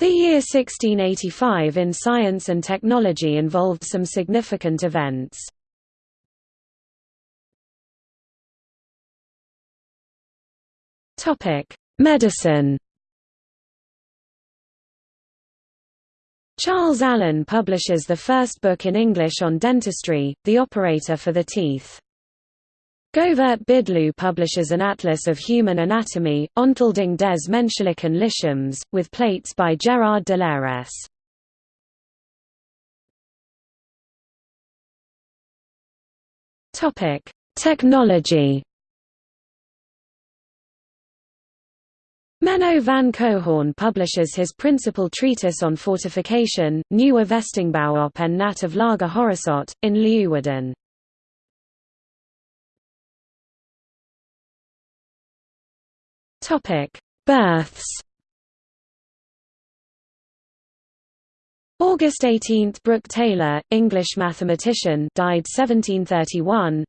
The year 1685 in science and technology involved some significant events. Medicine Charles Allen publishes the first book in English on dentistry, The Operator for the Teeth. Govert Bidloo publishes an atlas of human anatomy, Ontleding des Menschlichen Lichaams, with plates by Gerard de Lairesse. Technology Menno van Coehoorn publishes his principal treatise on fortification, Nieuwe Vestingbouw op en Nat of Lager Horizont, in Leeuwarden. Topic: Births. August 18 – Brook Taylor, English mathematician died 1731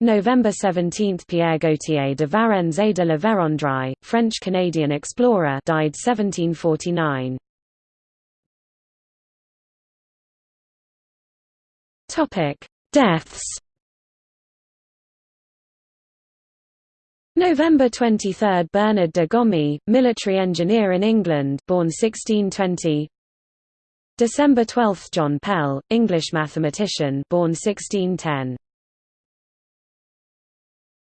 November 17 – Pierre Gaultier de Varennes et de la Vérendrye, French-Canadian explorer died 1749 Topic: Deaths November 23 – Bernard de Gomme, military engineer in England born 1620 December 12 – John Pell, English mathematician born 1610